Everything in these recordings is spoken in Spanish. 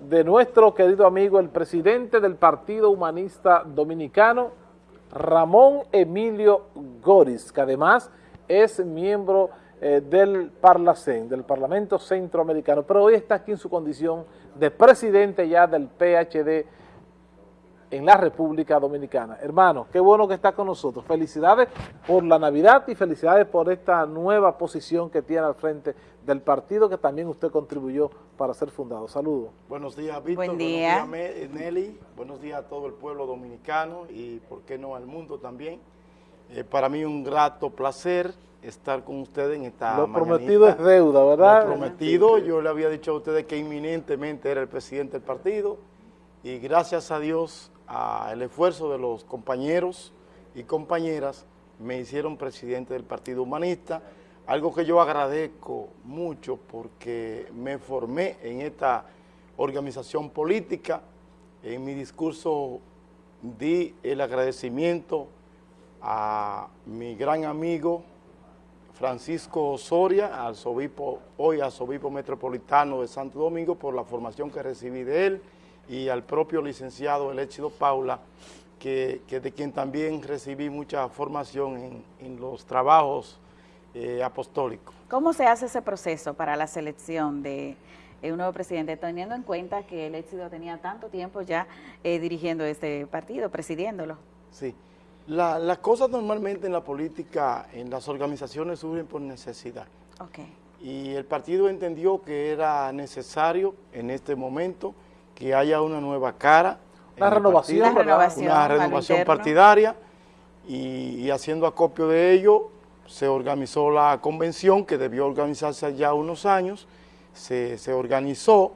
De nuestro querido amigo, el presidente del Partido Humanista Dominicano, Ramón Emilio Goris, que además es miembro eh, del Parlacén, del Parlamento Centroamericano, pero hoy está aquí en su condición de presidente ya del PHD en la República Dominicana. Hermano, qué bueno que está con nosotros. Felicidades por la Navidad y felicidades por esta nueva posición que tiene al frente del partido que también usted contribuyó para ser fundado. Saludos. Buenos días, Víctor. Buen día. Buenos días, Nelly. Buenos días a todo el pueblo dominicano y, por qué no, al mundo también. Eh, para mí un grato placer estar con ustedes en esta Lo mañanita. prometido es deuda, ¿verdad? Lo prometido, yo le había dicho a ustedes que inminentemente era el presidente del partido y gracias a Dios, al esfuerzo de los compañeros y compañeras, me hicieron presidente del Partido Humanista, algo que yo agradezco mucho porque me formé en esta organización política. En mi discurso di el agradecimiento a mi gran amigo Francisco Osoria, arzobispo, hoy arzobispo metropolitano de Santo Domingo, por la formación que recibí de él, y al propio licenciado Eléchido Paula, que, que de quien también recibí mucha formación en, en los trabajos eh, apostólicos. ¿Cómo se hace ese proceso para la selección de un nuevo presidente, teniendo en cuenta que el éxito tenía tanto tiempo ya eh, dirigiendo este partido, presidiéndolo? Sí. La- las cosas normalmente en la política, en las organizaciones surgen por necesidad. Ok. Y el partido entendió que era necesario en este momento que haya una nueva cara. el renovación, partido, Una renovación Una partidaria y, y haciendo acopio de ello se organizó la convención que debió organizarse ya unos años, se, se organizó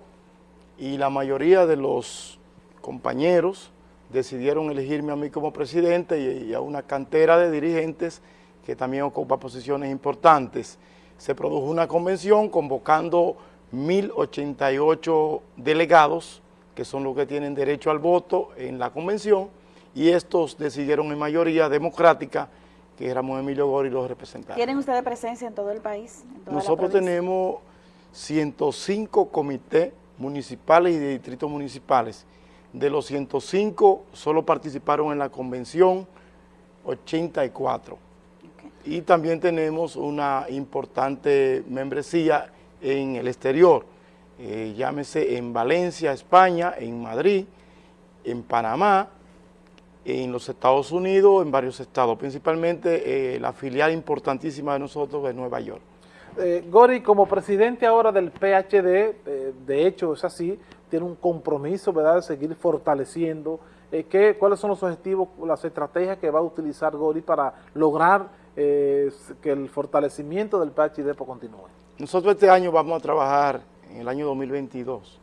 y la mayoría de los compañeros decidieron elegirme a mí como presidente y, y a una cantera de dirigentes que también ocupa posiciones importantes. Se produjo una convención convocando 1.088 delegados, que son los que tienen derecho al voto en la convención, y estos decidieron en mayoría democrática que éramos Emilio Gori los representantes. ¿Tienen ustedes presencia en todo el país? en Nosotros tenemos 105 comités municipales y de distritos municipales. De los 105, solo participaron en la convención 84. Ok. Y también tenemos una importante membresía en el exterior, eh, llámese en Valencia, España, en Madrid, en Panamá, en los Estados Unidos, en varios estados, principalmente eh, la filial importantísima de nosotros de Nueva York. Eh, Gori, como presidente ahora del PHD, eh, de hecho es así, tiene un compromiso, ¿verdad?, de seguir fortaleciendo. ¿qué, ¿Cuáles son los objetivos, las estrategias que va a utilizar Gori para lograr que el fortalecimiento del PHD continúe? Nosotros este año vamos a trabajar, en el año 2022,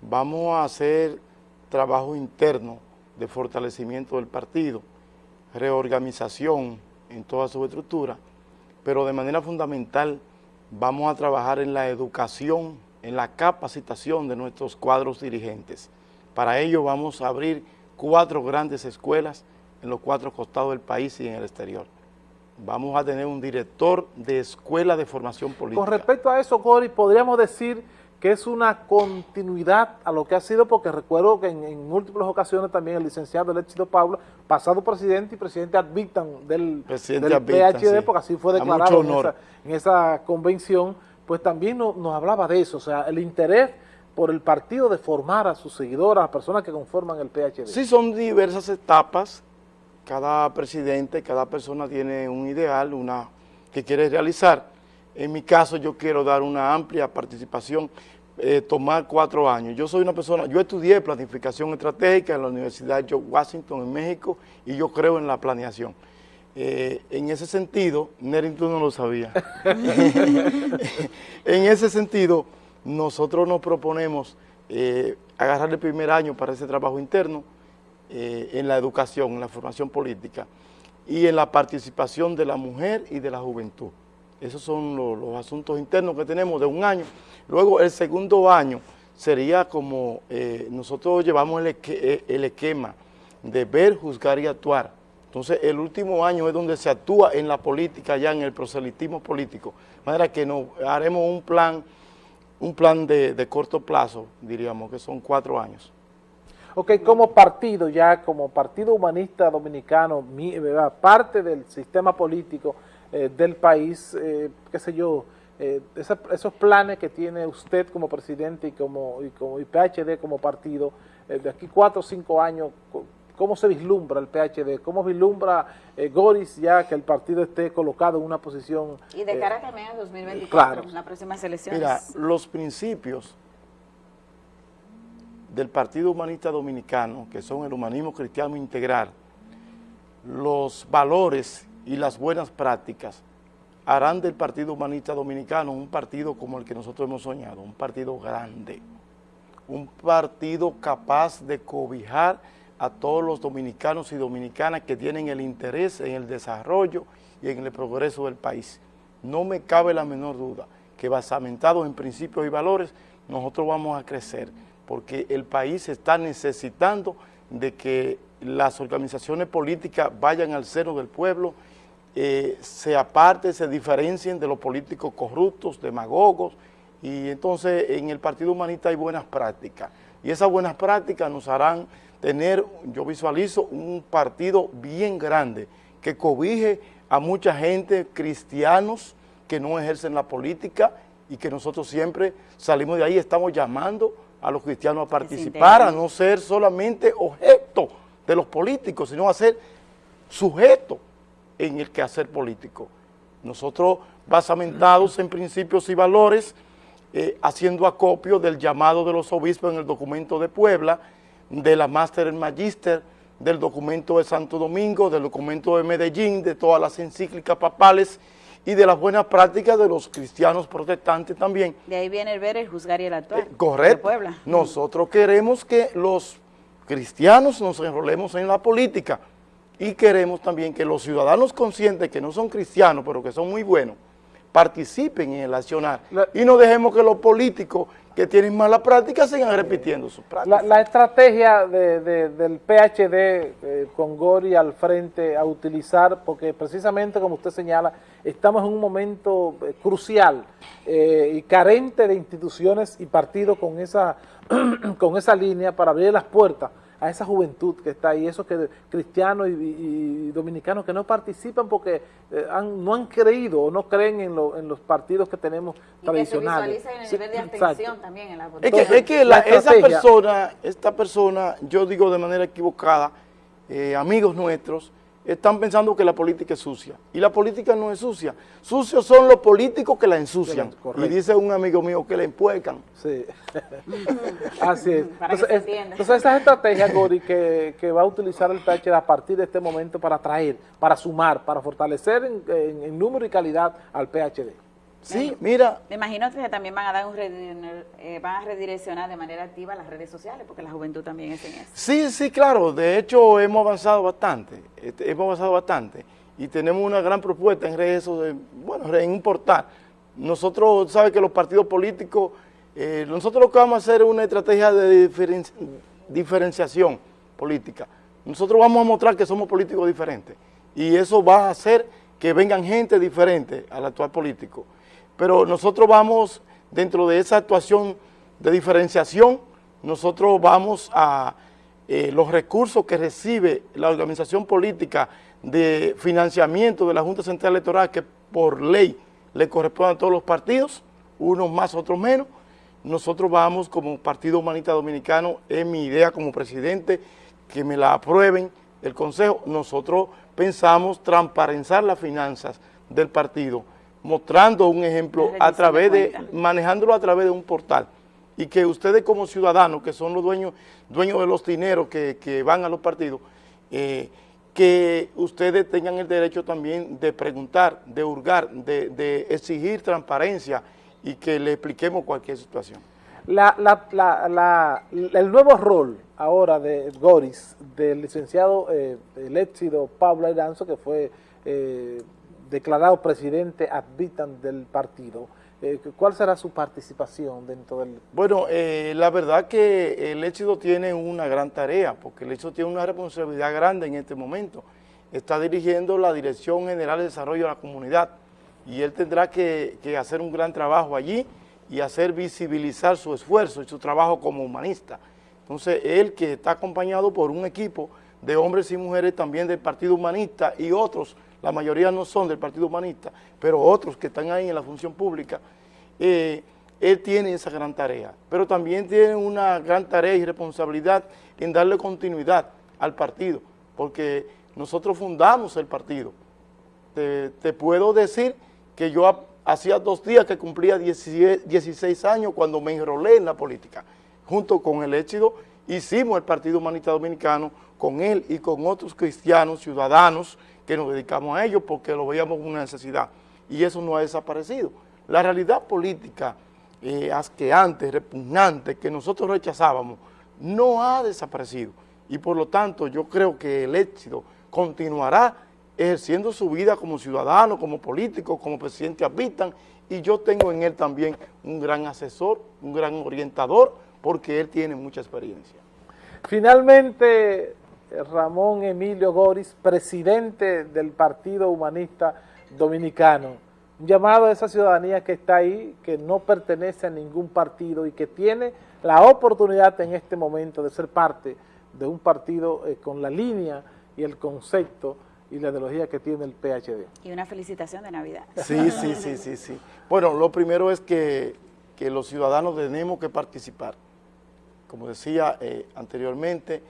vamos a hacer trabajo interno de fortalecimiento del partido, reorganización en toda su estructura, pero de manera fundamental vamos a trabajar en la educación, en la capacitación de nuestros cuadros dirigentes. Para ello vamos a abrir cuatro grandes escuelas en los cuatro costados del país y en el exterior. Vamos a tener un director de escuela de formación política. Con respecto a eso, Gori, podríamos decir que es una continuidad a lo que ha sido, porque recuerdo que en, en múltiples ocasiones también el licenciado Eléchido Pablo, pasado presidente y presidente ad vitam del, Presidente PHD, sí. porque así fue declarado en esa, en esa convención, pues también no- nos hablaba de eso, o sea, el interés por el partido de formar a sus seguidores, a las personas que conforman el PHD. Sí, son diversas etapas. Cada presidente, cada persona tiene un ideal, una que quiere realizar. En mi caso, yo quiero dar una amplia participación, eh, tomar cuatro años. Yo soy una persona, yo estudié planificación estratégica en la Universidad George Washington en México y yo creo en la planeación. Eh, en ese sentido, Neri, tú no lo sabías. en ese sentido, nosotros nos proponemos eh, agarrar el primer año para ese trabajo interno eh, en la educación, en la formación política y en la participación de la mujer y de la juventud. Esos son lo- los, asuntos internos que tenemos de un año. Luego, el segundo año sería como eh, nosotros llevamos eh, el esquema de ver, juzgar y actuar. Entonces, el último año es donde se actúa en la política, ya en el proselitismo político. De manera que nos haremos un plan un plan de, de corto plazo, diríamos que son cuatro años. Ok, como partido ya, como Partido Humanista Dominicano, parte del sistema político eh, del país, eh, qué sé yo, eh, esos planes que tiene usted como presidente y como, y como PHD como partido, de aquí cuatro o cinco años, ¿cómo se vislumbra el PHD? ¿Cómo vislumbra Goris ya que el partido esté colocado en una posición... Y de cara también a 2024, en las próximas elecciones. Mira, los principios del Partido Humanista Dominicano, que son el humanismo cristiano integral, los valores y las buenas prácticas harán del Partido Humanista Dominicano un partido como el que nosotros hemos soñado, un partido grande, un partido capaz de cobijar a todos los dominicanos y dominicanas que tienen el interés en el desarrollo y en el progreso del país. No me cabe la menor duda que basamentados en principios y valores, nosotros vamos a crecer porque el país está necesitando de que las organizaciones políticas vayan al cero del pueblo, eh, se aparten, se diferencien de los políticos corruptos, demagogos, y entonces en el Partido Humanista hay buenas prácticas, y esas buenas prácticas nos harán tener, yo visualizo, un partido bien grande, que cobije a mucha gente, cristianos, que no ejercen la política, y que nosotros siempre salimos de ahí, estamos llamando a los cristianos a participar, a no ser solamente objeto de los políticos, sino a ser sujeto en el quehacer político. Nosotros, basamentados en principios y valores, eh, haciendo acopio del llamado de los obispos en el documento de Puebla, de la Máster en Magister, del documento de Santo Domingo, del documento de Medellín, de todas las encíclicas papales y de las buenas prácticas de los cristianos protestantes también. De ahí viene el ver, el juzgar y el actuar. Eh, correcto. De Puebla. Nosotros queremos que los cristianos nos enrolemos en la política y queremos también que los ciudadanos conscientes que no son cristianos, pero que son muy buenos, participen en el accionar y no dejemos que los políticos que tienen mala práctica sigan repitiendo sus prácticas. La, estrategia del PHD eh, con Gori al frente a utilizar, porque precisamente como usted señala, estamos en un momento eh, crucial eh, y carente de instituciones y partidos con esa, con esa línea para abrir las puertas a esa juventud que está ahí, esos que, cristianos y, dominicanos que no participan porque eh, no han creído o no creen en, los partidos que tenemos tradicionales. Que se el nivel de atención también en la Es que, es que esa persona, esta persona, yo digo de manera equivocada, eh, amigos nuestros, están pensando que la política es sucia. Y la política no es sucia. Sucios son los políticos que la ensucian. y dice un amigo mío que la empuecan. Sí. Así es. entonces, esa estrategia, Gori, que, que, va a utilizar el PH a partir de este momento para atraer, para sumar, para fortalecer en número y calidad al PHD. Sí, mira. Me imagino que también van a dar un eh, van a redireccionar de manera activa las redes sociales, porque la juventud también es en eso. Sí, sí, claro. De hecho, hemos avanzado bastante. Este, hemos avanzado bastante. Y tenemos una gran propuesta en redes sociales, bueno, en un portal. Nosotros, sabe que los partidos políticos, eh, nosotros lo que vamos a hacer es una estrategia de diferenciación política. Nosotros vamos a mostrar que somos políticos diferentes. Y eso va a hacer que vengan gente diferente al actual político pero nosotros vamos, dentro de esa actuación de diferenciación, nosotros vamos a eh, los recursos que recibe la organización política de financiamiento de la Junta Central Electoral, que por ley le corresponde a todos los partidos, unos más, otros menos, nosotros vamos como Partido Humanista Dominicano, es mi idea como presidente, que me la aprueben el Consejo, nosotros pensamos transparentar las finanzas del partido, mostrando un ejemplo a través de, manejándolo a través de un portal y que ustedes como ciudadanos, que son los dueños, dueños de los dineros que, van a los partidos, eh, que ustedes tengan el derecho también de preguntar, de hurgar, de, exigir transparencia y que le expliquemos cualquier situación. La, el nuevo rol ahora de Goris, del licenciado eh, el éxito Pablo Iranzo, que fue eh, declarado presidente ad vitam del partido, eh, ¿cuál será su participación dentro del...? Bueno, eh, la verdad que el éxito tiene una gran tarea, porque el éxito tiene una responsabilidad grande en este momento. Está dirigiendo la Dirección General de Desarrollo de la Comunidad y él tendrá que, hacer un gran trabajo allí y hacer visibilizar su esfuerzo y su trabajo como humanista. Entonces, él que está acompañado por un equipo de hombres y mujeres también del Partido Humanista y otros, la mayoría no son del Partido Humanista, pero otros que están ahí en la función pública, eh, él tiene esa gran tarea, pero también tiene una gran tarea y responsabilidad en darle continuidad al partido, porque nosotros fundamos el partido. Te, te puedo decir que yo hacía dos días que cumplía 16 años cuando me enrolé en la política. Junto con el éxito hicimos el Partido Humanista Dominicano con él y con otros cristianos, ciudadanos, que nos dedicamos a ello porque lo veíamos como una necesidad. Y eso no ha desaparecido. La realidad política eh, asqueante, repugnante, que nosotros rechazábamos, no ha desaparecido. Y por lo tanto yo creo que el éxito continuará ejerciendo su vida como ciudadano, como político, como presidente habitan, y yo tengo en él también un gran asesor, un gran orientador, porque él tiene mucha experiencia. Finalmente, Ramón Emilio Goris, presidente del Partido Humanista Dominicano, un llamado a esa ciudadanía que está ahí, que no pertenece a ningún partido y que tiene la oportunidad en este momento de ser parte de un partido eh, con la línea y el concepto y la ideología que tiene el PHD. Y una felicitación de Navidad. Sí, sí, sí, sí, sí. Bueno, lo primero es que, los ciudadanos tenemos que participar. Como decía eh, anteriormente,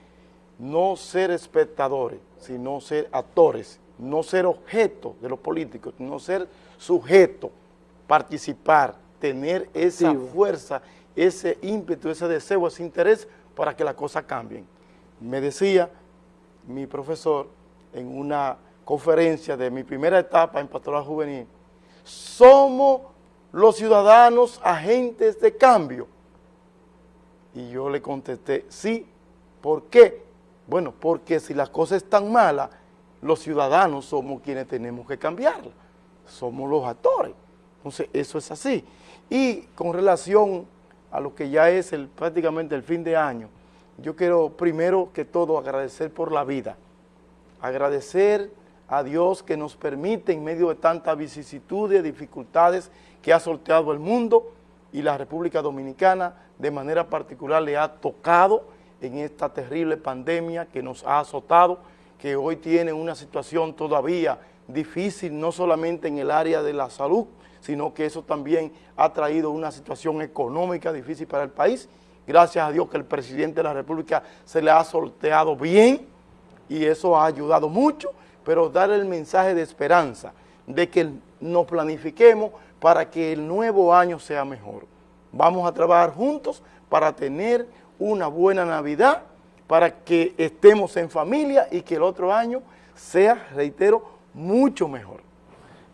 no ser espectadores, sino ser actores, no ser objeto de los políticos, no ser sujeto, participar, tener esa fuerza, ese ímpetu, ese deseo, ese interés para que las cosas cambien. Me decía mi profesor, en una conferencia de mi primera etapa en pastoral juvenil, somos los ciudadanos agentes de cambio. Y yo le contesté, sí, ¿por qué? Bueno, porque si las cosas están malas, los ciudadanos somos quienes tenemos que cambiarlas, somos los actores. Entonces, eso es así. Y con relación a lo que ya es prácticamente el fin de año, yo quiero primero que todo agradecer por la vida, agradecer a Dios que nos permite en medio de tanta vicisitud y dificultades que ha sorteado el mundo y la República Dominicana de manera particular le ha tocado en esta terrible pandemia que nos ha azotado, que hoy tiene una situación todavía difícil, no solamente en el área de la salud, sino que eso también ha traído una situación económica difícil para el país. Gracias a Dios que el presidente de la República se le ha sorteado bien, y eso ha ayudado mucho, pero dar el mensaje de esperanza, de que nos planifiquemos para que el nuevo año sea mejor. Vamos a trabajar juntos para tener una buena Navidad, para que estemos en familia y que el otro año sea, reitero, mucho mejor.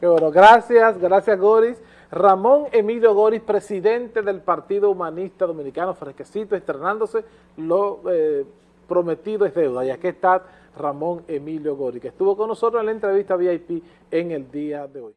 bueno, gracias, gracias Goris. Ramón Emilio Goris, presidente del Partido Humanista Dominicano, fresquecito, estrenándose, lo eh, prometido es deuda. Y aquí está Ramón Emilio Gori, que estuvo con nosotros en la entrevista VIP en el día de hoy.